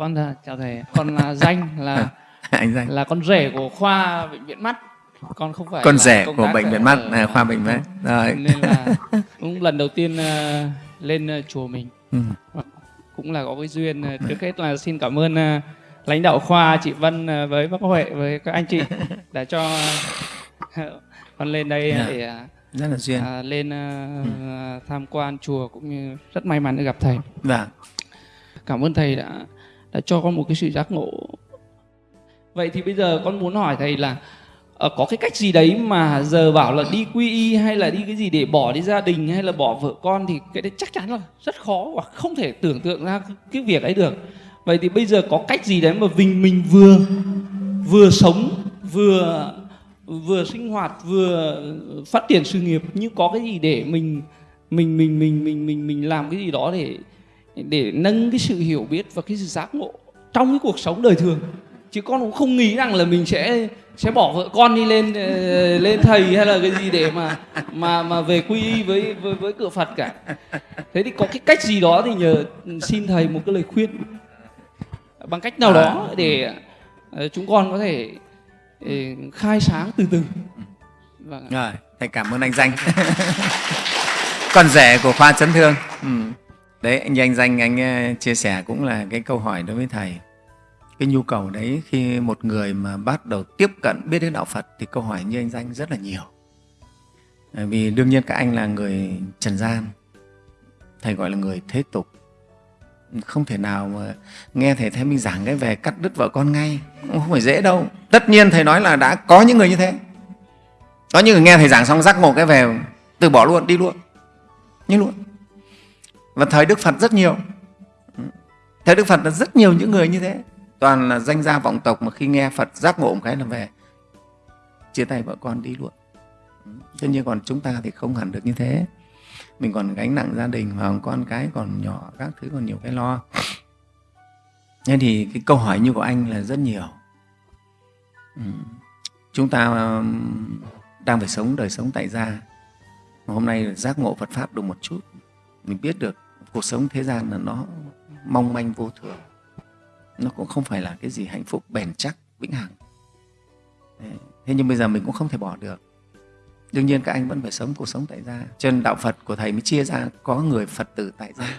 con chào thầy con là danh là anh danh. là con rể của khoa bệnh viện mắt. Con không phải con rể của bệnh viện mắt à, khoa bệnh mắt. rồi. Nên là cũng lần đầu tiên ờ, lên ờ, chùa mình. Ừ. cũng là có cái duyên ờ, trước hết là xin cảm ơn ờ, lãnh đạo khoa chị Vân ờ, với bác Huệ với các anh chị đã cho ờ, con lên đây Dạ. để ờ, rất là duyên. à, lên ờ, tham quan chùa cũng như rất may mắn được gặp thầy. Vâng. Cảm ơn thầy đã đã cho con một cái sự giác ngộ. Vậy thì bây giờ con muốn hỏi thầy là ờ, có cái cách gì đấy mà giờ bảo là đi quy y hay là đi cái gì để bỏ đi gia đình hay là bỏ vợ con thì cái đấy chắc chắn là rất khó và không thể tưởng tượng ra cái- cái việc ấy được. Vậy thì bây giờ có cách gì đấy mà mình mình vừa vừa sống, vừa vừa sinh hoạt, vừa phát triển sự nghiệp, nhưng có cái gì để mình mình mình mình mình mình mình làm cái gì đó để để nâng cái sự hiểu biết và cái sự giác ngộ trong cái cuộc sống đời thường. Chứ con cũng không nghĩ rằng là mình sẽ sẽ bỏ vợ con đi lên ờ, lên thầy hay là cái gì để mà mà mà về quy y với với với cửa Phật cả. Thế thì có cái cách gì đó thì nhờ xin thầy một cái lời khuyên. Bằng cách nào đó để ờ, chúng con có thể ờ, khai sáng từ từ. Vâng rồi thầy cảm ơn anh danh. Con rể của khoa chấn thương. Ừ đấy, anh anh danh, anh ờ, chia sẻ cũng là cái câu hỏi đối với thầy. Cái nhu cầu đấy, khi một người mà bắt đầu tiếp cận biết đến đạo phật thì câu hỏi như anh danh rất là nhiều. Ờ, vì đương nhiên các anh là người trần gian, thầy gọi là người thế tục. Không thể nào mà nghe thầy Thái Minh giảng cái về cắt đứt vợ con ngay, cũng không phải dễ đâu. Tất nhiên thầy nói là đã có những người như thế. Có những người nghe thầy giảng xong giác ngộ cái về, từ bỏ luôn, đi luôn. Như luôn và thời Đức Phật rất nhiều. Thời Đức Phật là rất nhiều những người như thế. Toàn là danh gia vọng tộc mà khi nghe Phật giác ngộ một cái là về. Chia tay vợ con đi luôn. Thế nhưng còn chúng ta thì không hẳn được như thế. Mình còn gánh nặng gia đình và con cái còn nhỏ, các thứ còn nhiều cái lo. Nên thì cái câu hỏi như của anh là rất nhiều. Ừ. chúng ta đang phải sống đời sống tại gia. Hôm nay giác ngộ Phật pháp được một chút mình biết được cuộc sống thế gian là nó mong manh vô thường. Nó cũng không phải là cái gì hạnh phúc, bền chắc, vĩnh hằng. Thế nhưng bây giờ mình cũng không thể bỏ được. Đương nhiên các anh vẫn phải sống cuộc sống tại gia. Cho nên đạo phật của thầy mới chia ra, có người phật tử tại gia.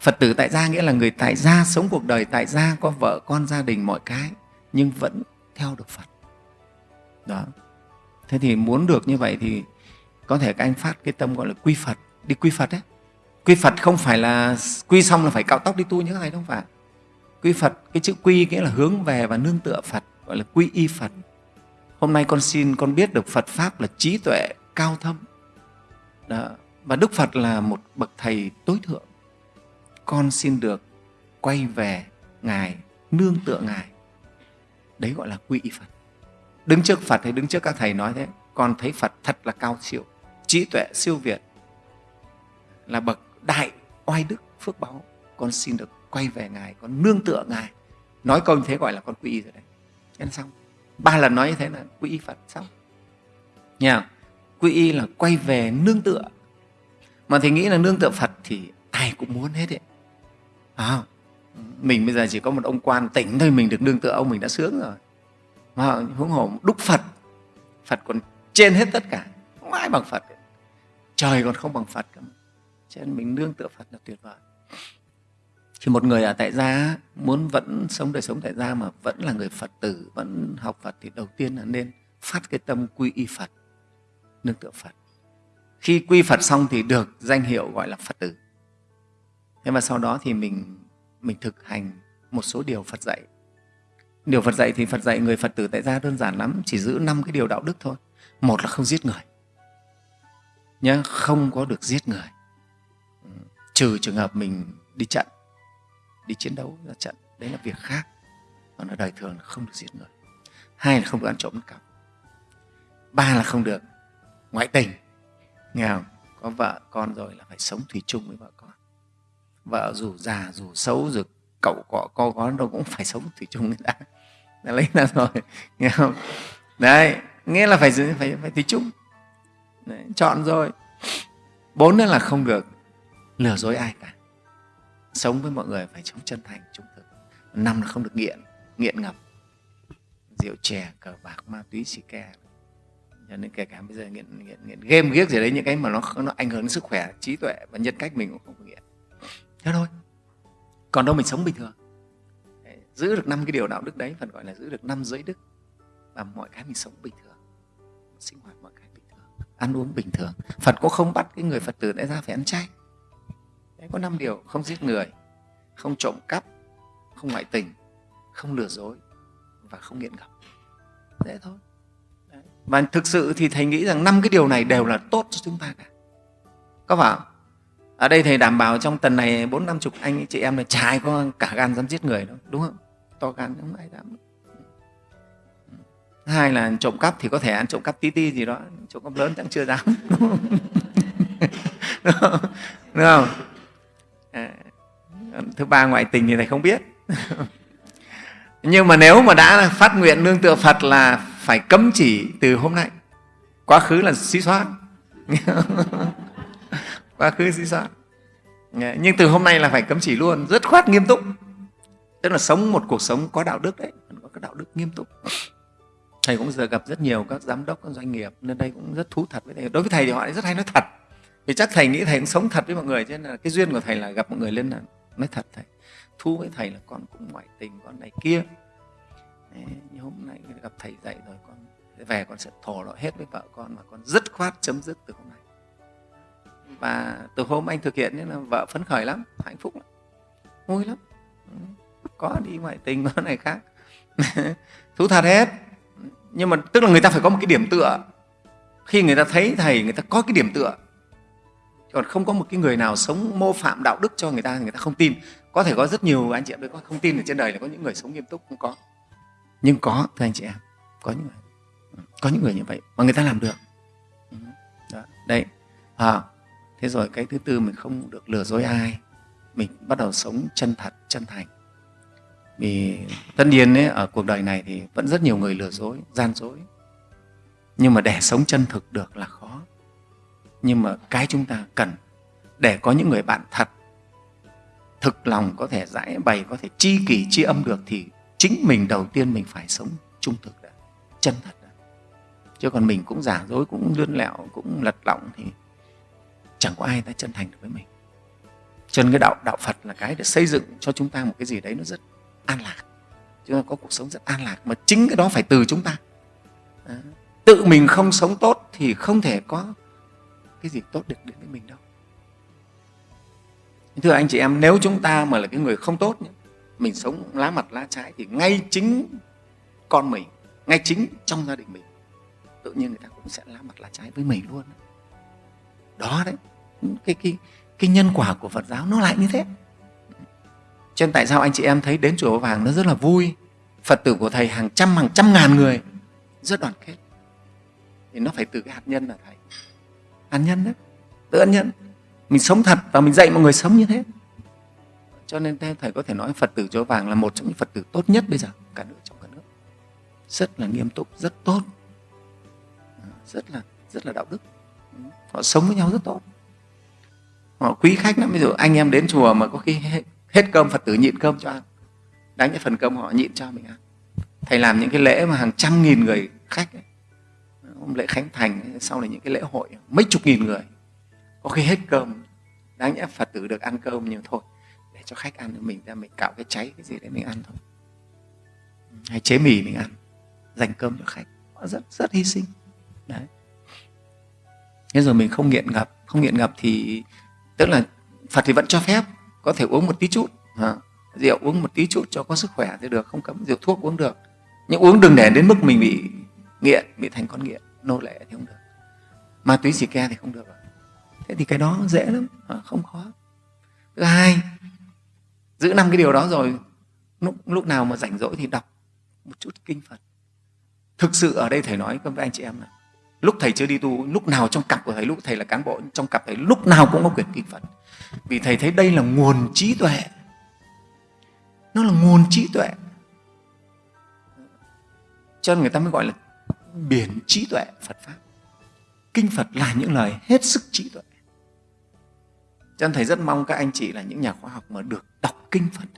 Phật tử tại gia nghĩa là người tại gia sống cuộc đời, tại gia có vợ con gia đình mọi cái, nhưng vẫn theo được phật. Đó. Thế thì muốn được như vậy thì có thể các anh phát cái tâm gọi là quy phật, đi quy phật đấy quy phật không phải là quy xong là phải cạo tóc đi tu như thế này đâu phải. Quy phật, cái chữ quy nghĩa là hướng về và nương tựa phật, gọi là quy y phật. Hôm nay con xin con biết được phật pháp là trí tuệ, cao thâm. Đó. và đức phật là một bậc thầy tối thượng. Con xin được quay về ngài, nương tựa ngài. Đấy gọi là quy y phật. Đứng trước phật hay đứng trước các thầy nói thế, con thấy phật thật là cao siêu, trí tuệ siêu việt, là bậc đại oai đức phước báo con xin được quay về ngài con nương tựa ngài. Nói câu như thế gọi là con quy y rồi đấy. Thế là xong. Ba lần nói như thế là quy y phật xong. Nhà quy y là quay về nương tựa. Mà thì nghĩ là nương tựa phật thì ai cũng muốn hết đấy. À, mình bây giờ chỉ có một ông quan tỉnh thôi mình được nương tựa ông mình đã sướng rồi. Mà huống hồ đúc phật phật còn trên hết tất cả không ai bằng phật. Trời còn không bằng phật cả cho nên mình nương tựa phật là tuyệt vời. Thì một người ở tại gia muốn vẫn sống đời sống tại gia mà vẫn là người phật tử, vẫn học phật thì đầu tiên là nên phát cái tâm quy y phật, nương tựa phật. Khi quy phật xong thì được danh hiệu gọi là phật tử. Thế mà sau đó thì mình mình thực hành một số điều phật dạy. Điều phật dạy thì phật dạy người phật tử tại gia đơn giản lắm, chỉ giữ năm cái điều đạo đức thôi. Một là không giết người. Nhá, không có được giết người trừ trường hợp mình đi trận đi chiến đấu ra trận đấy là việc khác. Còn ở đời thường là không được giết người. Hai là không được ăn trộm cắp ba là không được ngoại tình. Nghe không? Có vợ con rồi là phải sống thủy chung với vợ con. Vợ dù già dù xấu dù cậu cọ co có đâu cũng phải sống thủy chung người ta. Đã lấy ra rồi. Nghe không? Đấy nghĩa là phải phải phải thủy chung. Đấy, chọn rồi. Bốn nữa là không được lừa dối ai cả. Sống với mọi người phải sống chân thành, trung thực. Năm là không được nghiện nghiện ngập. Rượu chè, cờ bạc, ma túy, xì ke. Cho nên kể cả bây giờ nghiện nghiện nghiện game ghiếc gì đấy, những cái mà nó nó ảnh hưởng đến sức khỏe, trí tuệ và nhân cách mình cũng không có nghiện. Thế thôi. Còn đâu mình sống bình thường. Giữ được năm cái điều đạo đức đấy, phần gọi là giữ được năm giới đức. Và mọi cái mình sống bình thường. Sinh hoạt mọi cái bình thường. Ăn uống bình thường. Phật cũng không bắt cái người phật tử đấy ra phải ăn chay có năm điều không giết người không trộm cắp không ngoại tình không lừa dối và không nghiện ngập. Dễ thôi. Đấy. và thực sự thì thầy nghĩ rằng năm cái điều này đều là tốt cho chúng ta cả. Có phải không? ở đây thầy đảm bảo trong tuần này bốn năm chục anh chị em là chả ai có cả gan dám giết người đâu đúng không? To gan không ai dám. Hai là trộm cắp thì có thể ăn trộm cắp tí ti gì đó trộm cắp lớn chẳng chưa dám. Đúng không, đúng không? À, thứ ba ngoại tình thì thầy không biết. Nhưng mà nếu mà đã phát nguyện nương tựa phật là phải cấm chỉ từ hôm nay. Quá khứ là xí xóa. Quá khứ xí xóa. Nhưng từ hôm nay là phải cấm chỉ luôn rất khoát nghiêm túc. Tức là sống một cuộc sống có đạo đức đấy có cái đạo đức nghiêm túc. Thầy cũng giờ gặp rất nhiều các giám đốc các doanh nghiệp nên đây cũng rất thú thật với thầy. Đối với thầy thì họ rất hay nói thật vì chắc thầy nghĩ thầy cũng sống thật với mọi người cho nên là cái duyên của thầy là gặp mọi người lên là nói thật thầy thu với thầy là con cũng ngoại tình con này kia. Đấy, hôm nay gặp thầy dạy rồi con về con sẽ thổ lộ hết với vợ con và con dứt khoát chấm dứt từ hôm nay. Và từ hôm anh thực hiện nên là vợ phấn khởi lắm hạnh phúc lắm vui lắm. Ừ, có đi ngoại tình có này khác. Thú thật hết. Nhưng mà tức là người ta phải có một cái điểm tựa. Khi người ta thấy thầy người ta có cái điểm tựa còn không có một cái người nào sống mô phạm đạo đức cho người ta người ta không tin. Có thể có rất nhiều anh chị em có không tin ở trên đời là có những người sống nghiêm túc không có. Nhưng có thưa anh chị em có những người có những người như vậy mà người ta làm được. Đó, đấy à, thế rồi cái thứ tư mình không được lừa dối ai. Mình bắt đầu sống chân thật chân thành. Vì tất nhiên ấy, ở cuộc đời này thì vẫn rất nhiều người lừa dối gian dối. Nhưng mà để sống chân thực được là khó nhưng mà cái chúng ta cần để có những người bạn thật, thực lòng có thể giải bày, có thể chi kỷ chi âm được thì chính mình đầu tiên mình phải sống trung thực đã, chân thật đã. Chứ còn mình cũng giả dối, cũng lươn lẹo, cũng lật lọng thì chẳng có ai ta chân thành được với mình. Cho nên cái đạo đạo phật là cái để xây dựng cho chúng ta một cái gì đấy nó rất an lạc. Chúng ta có cuộc sống rất an lạc mà chính cái đó phải từ chúng ta. Đó. tự mình không sống tốt thì không thể có cái gì tốt được đến với mình đâu. Thưa anh chị em, nếu chúng ta mà là cái người không tốt mình sống lá mặt lá trái thì ngay chính con mình, ngay chính trong gia đình mình, tự nhiên người ta cũng sẽ lá mặt lá trái với mình luôn. Đó đấy, cái cái cái nhân quả của Phật giáo nó lại như thế. Cho nên tại sao anh chị em thấy đến chùa vàng nó rất là vui? Phật tử của thầy hàng trăm hàng trăm ngàn người rất đoàn kết. Thì nó phải từ cái hạt nhân là thầy hạt nhân đấy. Tự ân nhân. Mình sống thật và mình dạy mọi người sống như thế. Cho nên thầy có thể nói phật tử chùa vàng là một trong những phật tử tốt nhất bây giờ cả nước trong cả nước. Rất là nghiêm túc rất tốt. À, rất là rất là đạo đức. Họ sống với nhau rất tốt. Họ quý khách lắm. Ví dụ anh em đến chùa mà có khi hết, hết cơm phật tử nhịn cơm cho ăn. Đánh cái phần cơm họ nhịn cho mình ăn. Thầy làm những cái lễ mà hàng trăm nghìn người khách ấy hôm lễ khánh thành sau này những cái lễ hội mấy chục nghìn người có khi hết cơm. Đáng nhẽ phật tử được ăn cơm nhiều thôi để cho khách ăn mình ra mình cạo cái cháy cái gì để mình ăn thôi. Hay chế mì mình ăn dành cơm cho khách. Rất rất hy sinh. Đấy. Thế rồi mình không nghiện ngập không nghiện ngập thì tức là phật thì vẫn cho phép có thể uống một tí chút à, rượu uống một tí chút cho có sức khỏe thì được không cấm rượu thuốc uống được. Nhưng uống đừng để đến mức mình bị nghiện bị thành con nghiện nô lệ thì không được. Ma túy xì ke thì không được thế thì cái đó dễ lắm không khó. Thứ hai giữ năm cái điều đó rồi lúc, lúc nào mà rảnh rỗi thì đọc một chút kinh phật. Thực sự ở đây thầy nói với anh chị em là lúc thầy chưa đi tu lúc nào trong cặp của thầy lúc thầy là cán bộ trong cặp thầy lúc nào cũng có quyển kinh phật. Vì thầy thấy đây là nguồn trí tuệ. Nó là nguồn trí tuệ. Cho nên người ta mới gọi là biển trí tuệ phật pháp. Kinh phật là những lời hết sức trí tuệ. Cho nên thầy rất mong các anh chị là những nhà khoa học mà được đọc kinh phật,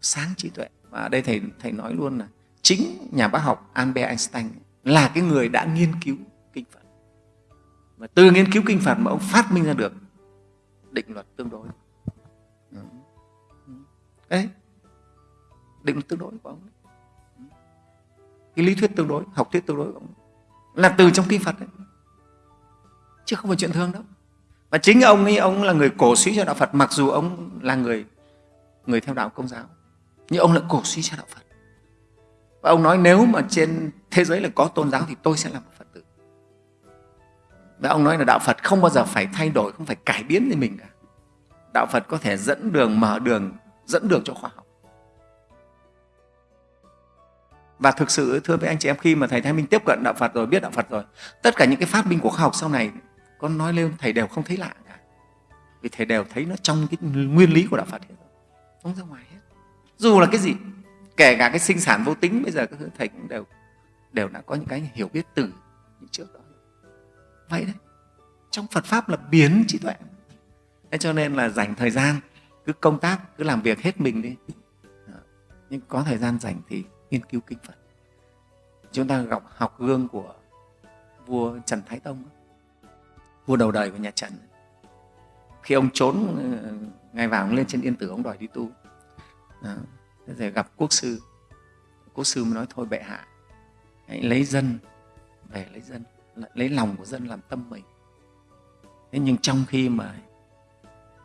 sáng trí tuệ. Và ở đây thầy thầy nói luôn là chính nhà bác học Albert Einstein là cái người đã nghiên cứu kinh Phật. Và từ nghiên cứu kinh Phật mà ông phát minh ra được định luật tương đối. Đấy. Định luật tương đối của ông cái lý thuyết tương đối, học thuyết tương đối là từ trong kinh Phật đấy. Chứ không phải chuyện thường đâu. Và chính ông ấy, ông là người cổ suý cho đạo Phật, mặc dù ông là người người theo đạo công giáo, nhưng ông lại cổ suý cho đạo Phật. Và ông nói nếu mà trên thế giới là có tôn giáo thì tôi sẽ là một Phật tử. Và ông nói là đạo Phật không bao giờ phải thay đổi, không phải cải biến gì mình cả. Đạo Phật có thể dẫn đường, mở đường, dẫn đường cho khoa học. Và thực sự, thưa với anh chị em, khi mà thầy Thái Minh tiếp cận đạo Phật rồi, biết đạo Phật rồi, tất cả những cái phát minh của khoa học sau này con nói lên thầy đều không thấy lạ cả. Vì thầy đều thấy nó trong cái nguyên lý của đạo Phật hết. Không ra ngoài hết. Dù là cái gì, kể cả cái sinh sản vô tính, bây giờ các thầy cũng đều đều đã có những cái hiểu biết từ những trước đó. Vậy đấy. Trong Phật pháp là biến trí tuệ. Thế cho nên là dành thời gian, cứ công tác, cứ làm việc hết mình đi. Nhưng có thời gian dành thì nghiên cứu kinh Phật. Chúng ta gặp học gương của vua Trần Thái Tông vua đầu đời của nhà Trần. Khi ông trốn ờ, ngày vào ông lên trên yên tử ông đòi đi tu. À, rồi gặp quốc sư. Quốc sư mới nói thôi bệ hạ hãy lấy dân về lấy dân lấy lòng của dân làm tâm mình. Thế nhưng trong khi mà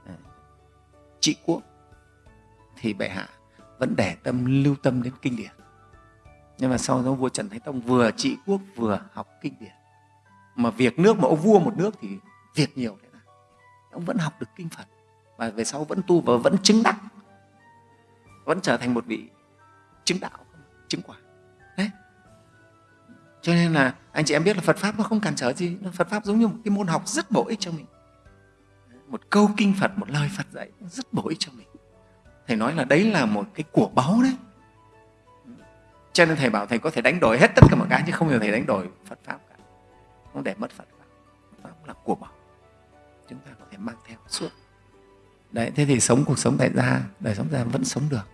à, trị quốc thì bệ hạ vẫn để tâm lưu tâm đến kinh điển nhưng mà sau đó vua trần thái tông vừa trị quốc, vừa học kinh điển. Mà việc nước mà ông vua một nước thì việc nhiều thế nào ông vẫn học được kinh phật và về sau vẫn tu và vẫn chứng đắc. Vẫn trở thành một vị chứng đạo, chứng quả. Đấy. Cho nên là anh chị em biết là phật pháp nó không cản trở gì. Phật pháp giống như một cái môn học rất bổ ích cho mình. Một câu kinh phật, một lời phật dạy rất bổ ích cho mình. Thầy nói là đấy là một cái của báu đấy cho nên thầy bảo thầy có thể đánh đổi hết tất cả mọi cái chứ không bao giờ thầy đánh đổi phật pháp cả. Không để mất phật pháp. Phật pháp là của bảo, chúng ta có thể mang theo suốt. Đấy thế thì sống cuộc sống tại gia đời sống gia vẫn sống được.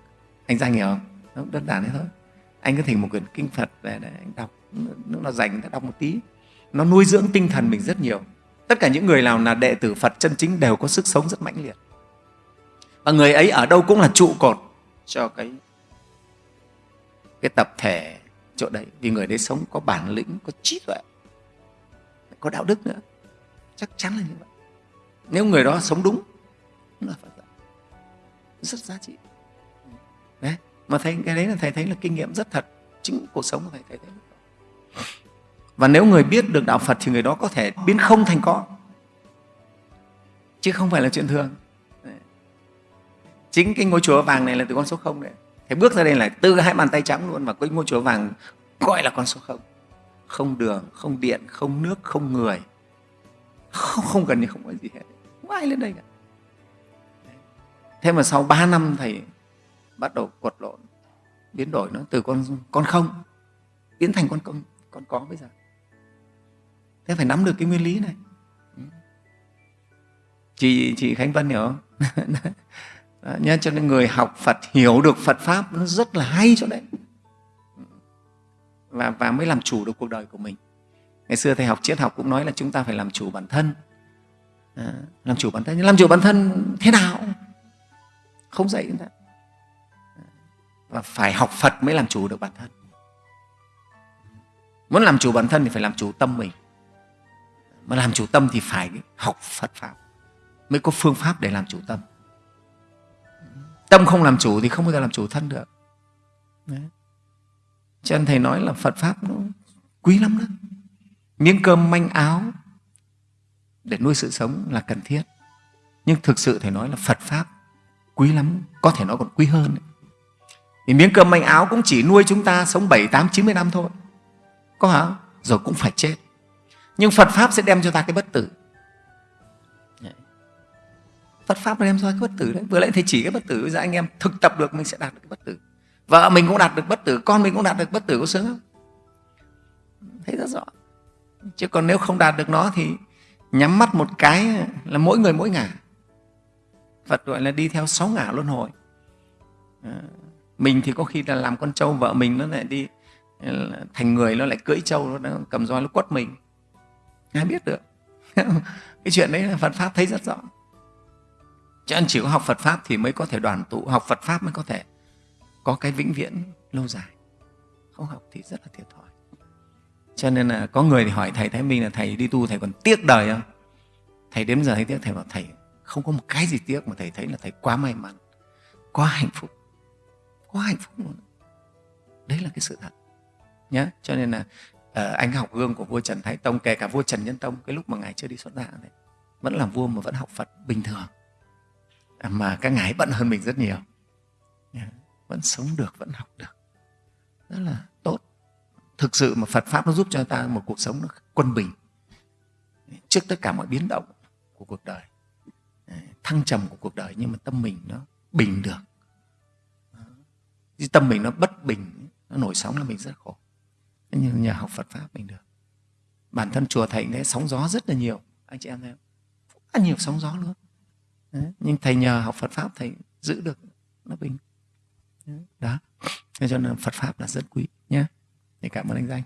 Anh danh hiểu không? Nó đơn giản thế thôi. Anh có thỉnh một quyển kinh phật về để anh đọc. Nó là dành để đọc một tí. Nó nuôi dưỡng tinh thần mình rất nhiều. Tất cả những người nào là đệ tử phật chân chính đều có sức sống rất mãnh liệt. Và người ấy ở đâu cũng là trụ cột cho cái cái tập thể chỗ đấy, vì người đấy sống có bản lĩnh, có trí tuệ, có đạo đức nữa. Chắc chắn là như vậy. Nếu người đó sống đúng là Phật dạy rất giá trị. Đấy, mà thấy cái đấy là thầy thấy là kinh nghiệm rất thật. Chính cuộc sống của thầy thấy thấy và nếu người biết được đạo Phật thì người đó có thể biến không thành có. Chứ không phải là chuyện thường. Chính cái ngôi chùa vàng này là từ con số không đấy thế bước ra đây là từ hai bàn tay trắng luôn và cái ngôi chùa vàng gọi là con số không. Không đường không điện không nước không người. Không, không gần như không có gì hết. Không ai lên đây cả. Thế mà sau 3 năm thầy bắt đầu quật lộn biến đổi nó từ con con không biến thành con công con có bây giờ. Thế phải nắm được cái nguyên lý này. Chị chị khánh vân hiểu không? đó, nhá, cho nên người học phật hiểu được phật pháp nó rất là hay chỗ đấy. Và, và mới làm chủ được cuộc đời của mình. Ngày xưa thầy học triết học cũng nói là chúng ta phải làm chủ bản thân. À, làm chủ bản thân. Nhưng làm chủ bản thân thế nào? Không dạy chúng ta. Và phải học phật mới làm chủ được bản thân. Muốn làm chủ bản thân thì phải làm chủ tâm mình. Mà làm chủ tâm thì phải học phật pháp. Mới có phương pháp để làm chủ tâm tâm không làm chủ thì không bao giờ làm chủ thân được. Đấy. cho nên thầy nói là phật pháp nó quý lắm đó. Miếng cơm manh áo để nuôi sự sống là cần thiết. Nhưng thực sự thầy nói là phật pháp quý lắm có thể nó còn quý hơn. Vì miếng cơm manh áo cũng chỉ nuôi chúng ta sống 7, 8, 90 năm thôi. Có hả? rồi cũng phải chết. Nhưng Phật Pháp sẽ đem cho ta cái bất tử. Phật Pháp nó đem ra cái bất tử đấy. Vừa lại thầy chỉ cái bất tử ra giờ anh em thực tập được mình sẽ đạt được cái bất tử. Vợ mình cũng đạt được bất tử con mình cũng đạt được bất tử có sướng không? Thấy rất rõ. Chứ còn nếu không đạt được nó thì nhắm mắt một cái là mỗi người mỗi ngả. Phật gọi là đi theo sáu ngả luân hồi. À, mình thì có khi là làm con trâu vợ mình nó lại đi à, thành người nó lại cưỡi trâu nó cầm roi nó quất mình. Ai biết được. Cái chuyện đấy là phật pháp thấy rất rõ cho nên chỉ có học phật pháp thì mới có thể đoàn tụ. Học phật pháp mới có thể có cái vĩnh viễn lâu dài. Không học thì rất là thiệt thòi. Cho nên là có người thì hỏi thầy thái minh là thầy đi tu thầy còn tiếc đời không? Thầy đến giờ thấy tiếc thầy bảo thầy không có một cái gì tiếc mà thầy thấy là thầy quá may mắn quá hạnh phúc quá hạnh phúc luôn. Đấy là cái sự thật. Nhé cho nên là uh, anh học gương của vua trần thái tông kể cả vua trần nhân tông cái lúc mà ngài chưa đi xuất gia đấy vẫn làm vua mà vẫn học phật bình thường mà các ngài bận hơn mình rất nhiều. Vẫn sống được, vẫn học được. Rất là tốt. Thực sự mà phật pháp nó giúp cho ta một cuộc sống nó quân bình. Trước tất cả mọi biến động của cuộc đời. Thăng trầm của cuộc đời nhưng mà tâm mình nó bình được. Tâm mình nó bất bình, nó nổi sóng là mình rất khổ. Nhưng nhờ học Phật pháp mình được. Bản thân chùa thầy đấy, sóng gió rất là nhiều. Anh chị em thấy không? Rất nhiều sóng gió luôn đấy. nhưng thầy nhờ học Phật pháp thầy giữ được nó bình. Đó. Cho nên Phật pháp là rất quý nhé. Thì cảm ơn anh danh.